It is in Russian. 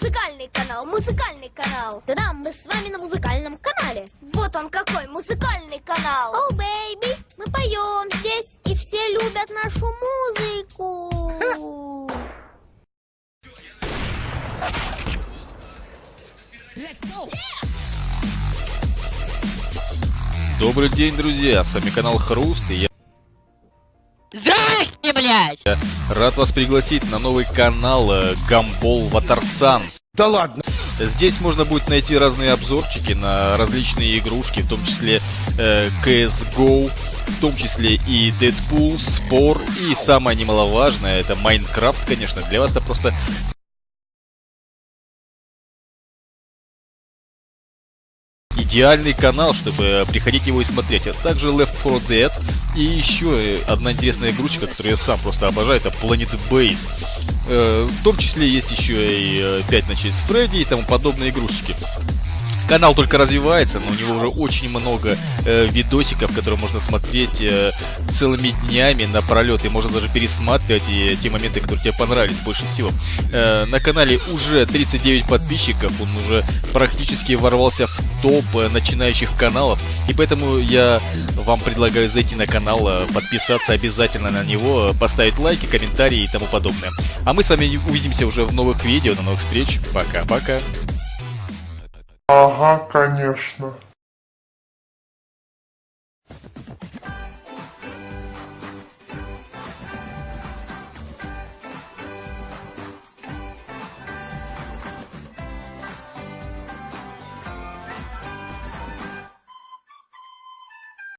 музыкальный канал, музыкальный канал. Да-да, мы с вами на музыкальном канале. Вот он какой, музыкальный канал. О, бэйби, мы поем здесь, и все любят нашу музыку. Добрый день, друзья! С вами канал Хруст, и я Здрасте, блядь! рад вас пригласить на новый канал э, Гамбол Ватарсан. Да ладно. Здесь можно будет найти разные обзорчики на различные игрушки, в том числе э, CSGO, в том числе и Deadpool, Спор, и самое немаловажное, это Майнкрафт, конечно, для вас это просто идеальный канал, чтобы приходить его и смотреть. А также Left 4 Dead и еще одна интересная игрушечка, которую я сам просто обожаю, это Planet Base. Э, В том числе есть еще и э, 5 ночей с Фредди и тому подобные игрушечки. Канал только развивается, но у него уже очень много э, видосиков, которые можно смотреть э, целыми днями напролет, и можно даже пересматривать и те моменты, которые тебе понравились больше всего. Э, на канале уже 39 подписчиков, он уже практически ворвался в топ э, начинающих каналов, и поэтому я вам предлагаю зайти на канал, э, подписаться обязательно на него, э, поставить лайки, комментарии и тому подобное. А мы с вами увидимся уже в новых видео, на новых встреч. Пока-пока. Ага, конечно.